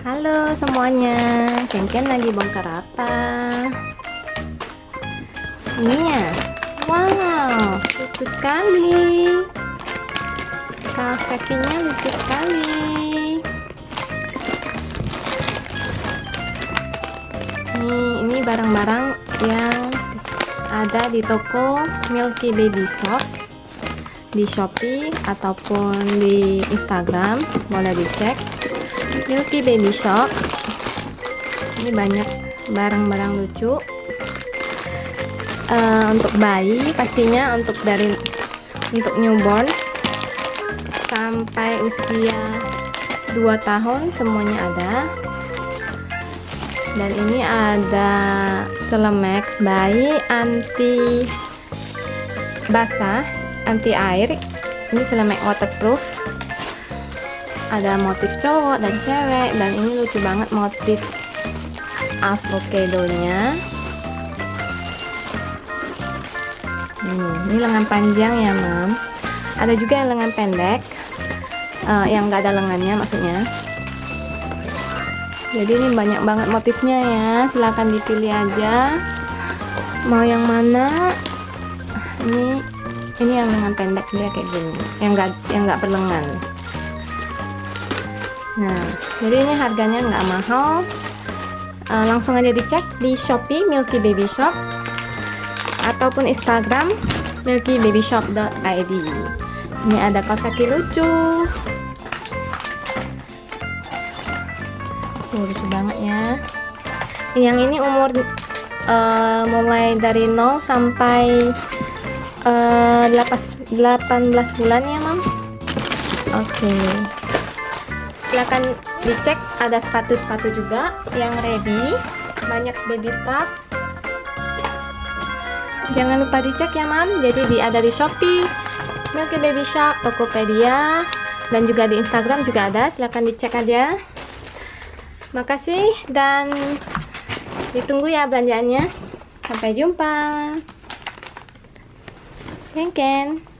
Halo semuanya, Ken lagi bongkar apa? Ini ya? Wow, lucu sekali. Kaos kakinya lucu sekali. Ini, ini barang-barang yang ada di toko Milky Baby Shop di Shopee ataupun di Instagram boleh dicek Milky Baby Shop ini banyak barang-barang lucu. Uh, untuk bayi pastinya untuk dari untuk newborn. Sampai usia 2 tahun semuanya ada. Dan ini ada selemek bayi anti basah anti air. Ini celemek waterproof ada motif cowok dan cewek dan ini lucu banget motif avocado nya hmm, ini lengan panjang ya mam. Ada juga yang lengan pendek uh, yang enggak ada lengannya maksudnya. Jadi ini banyak banget motifnya ya. Silahkan dipilih aja. Mau yang mana? Ini ini yang lengan pendek dia kayak gini. Yang enggak yang enggak berlengan nah jadi ini harganya nggak mahal. Uh, langsung aja dicek di Shopee Milky Baby Shop ataupun Instagram milkybabyshop.id ini ada kaos kaki lucu. Oh, lucu banget ya. Yang ini umur uh, mulai dari 0 sampai uh, 18 bulan ya mam? Oke. okay. Silahkan dicek ada sepatu-sepatu juga yang ready. Banyak baby stuff. Jangan lupa dicek ya mam. Jadi di, ada di Shopee Milky Baby Shop, Tokopedia dan juga di Instagram juga ada. Silahkan dicek aja. Makasih dan ditunggu ya belanjaannya. Sampai jumpa. Ken Ken